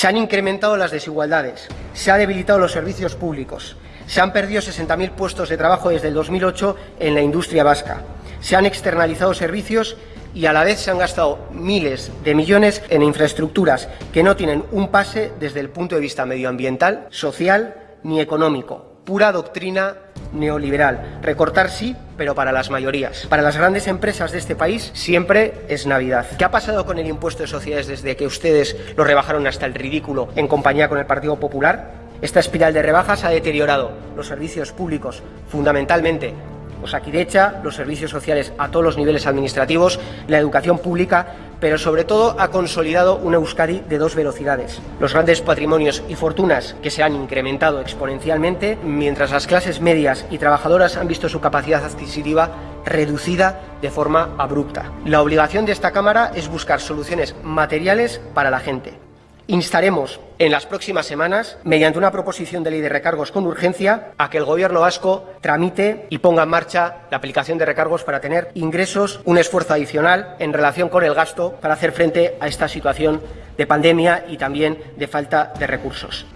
Se han incrementado las desigualdades, se han debilitado los servicios públicos, se han perdido 60.000 puestos de trabajo desde el 2008 en la industria vasca, se han externalizado servicios y a la vez se han gastado miles de millones en infraestructuras que no tienen un pase desde el punto de vista medioambiental, social ni económico. Pura doctrina neoliberal. Recortar sí, pero para las mayorías. Para las grandes empresas de este país siempre es Navidad. ¿Qué ha pasado con el impuesto de sociedades desde que ustedes lo rebajaron hasta el ridículo en compañía con el Partido Popular? Esta espiral de rebajas ha deteriorado los servicios públicos, fundamentalmente Osakidecha, los servicios sociales a todos los niveles administrativos, la educación pública, pero sobre todo ha consolidado una Euskadi de dos velocidades. Los grandes patrimonios y fortunas que se han incrementado exponencialmente, mientras las clases medias y trabajadoras han visto su capacidad adquisitiva reducida de forma abrupta. La obligación de esta Cámara es buscar soluciones materiales para la gente. Instaremos en las próximas semanas, mediante una proposición de ley de recargos con urgencia, a que el Gobierno vasco tramite y ponga en marcha la aplicación de recargos para tener ingresos, un esfuerzo adicional en relación con el gasto para hacer frente a esta situación de pandemia y también de falta de recursos.